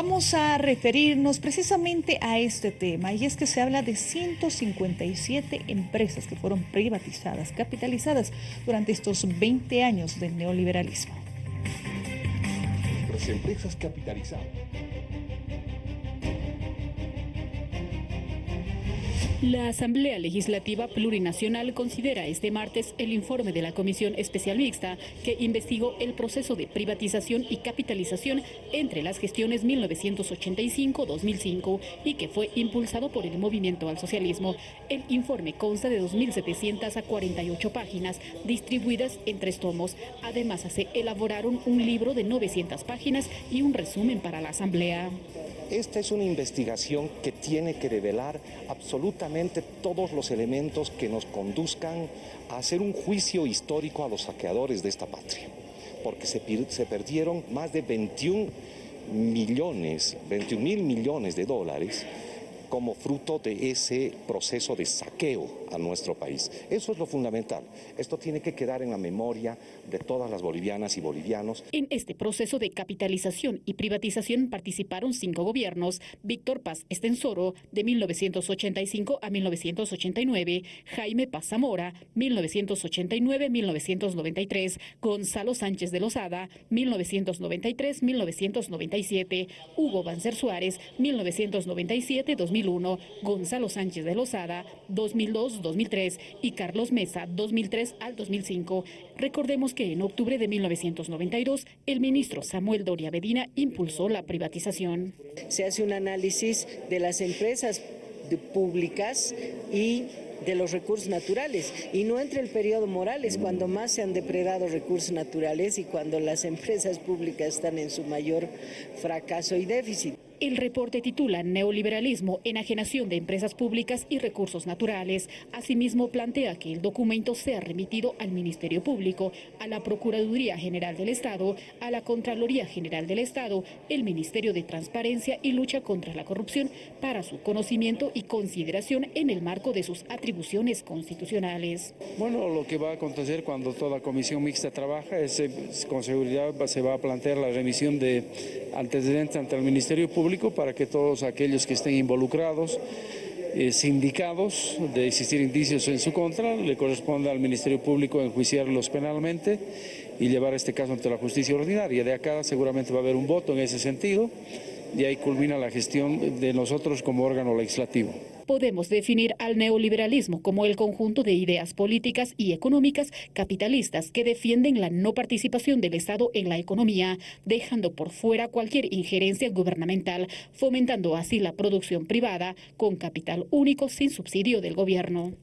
Vamos a referirnos precisamente a este tema y es que se habla de 157 empresas que fueron privatizadas, capitalizadas durante estos 20 años del neoliberalismo. Las empresas capitalizadas La Asamblea Legislativa Plurinacional considera este martes el informe de la Comisión Especial Mixta que investigó el proceso de privatización y capitalización entre las gestiones 1985-2005 y que fue impulsado por el movimiento al socialismo. El informe consta de 2.700 a 48 páginas distribuidas en tres tomos. Además, se elaboraron un libro de 900 páginas y un resumen para la Asamblea. Esta es una investigación que tiene que revelar absolutamente todos los elementos que nos conduzcan a hacer un juicio histórico a los saqueadores de esta patria, porque se, se perdieron más de 21 millones, 21 mil millones de dólares como fruto de ese proceso de saqueo a nuestro país. Eso es lo fundamental. Esto tiene que quedar en la memoria de todas las bolivianas y bolivianos. En este proceso de capitalización y privatización participaron cinco gobiernos. Víctor Paz Estensoro, de 1985 a 1989, Jaime Paz Zamora, 1989-1993, Gonzalo Sánchez de Lozada, 1993-1997, Hugo Banzer Suárez, 1997-2000 2001, Gonzalo Sánchez de Lozada 2002-2003 y Carlos Mesa 2003 al 2005. Recordemos que en octubre de 1992 el ministro Samuel Doria Bedina impulsó la privatización. Se hace un análisis de las empresas públicas y de los recursos naturales y no entre el periodo Morales cuando más se han depredado recursos naturales y cuando las empresas públicas están en su mayor fracaso y déficit. El reporte titula Neoliberalismo, enajenación de empresas públicas y recursos naturales. Asimismo, plantea que el documento sea remitido al Ministerio Público, a la Procuraduría General del Estado, a la Contraloría General del Estado, el Ministerio de Transparencia y Lucha contra la Corrupción para su conocimiento y consideración en el marco de sus atribuciones constitucionales. Bueno, lo que va a acontecer cuando toda comisión mixta trabaja es, con seguridad se va a plantear la remisión de antecedentes ante el Ministerio Público para que todos aquellos que estén involucrados, eh, sindicados de existir indicios en su contra, le corresponde al Ministerio Público enjuiciarlos penalmente y llevar este caso ante la justicia ordinaria. De acá seguramente va a haber un voto en ese sentido y ahí culmina la gestión de nosotros como órgano legislativo podemos definir al neoliberalismo como el conjunto de ideas políticas y económicas capitalistas que defienden la no participación del Estado en la economía, dejando por fuera cualquier injerencia gubernamental, fomentando así la producción privada con capital único sin subsidio del gobierno.